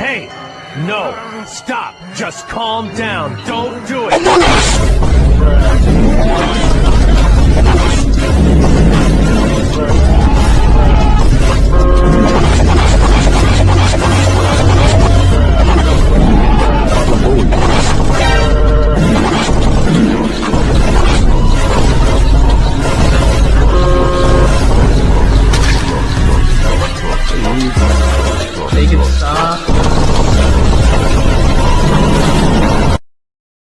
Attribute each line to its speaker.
Speaker 1: Hey! No! Stop! Just calm down! Don't do it!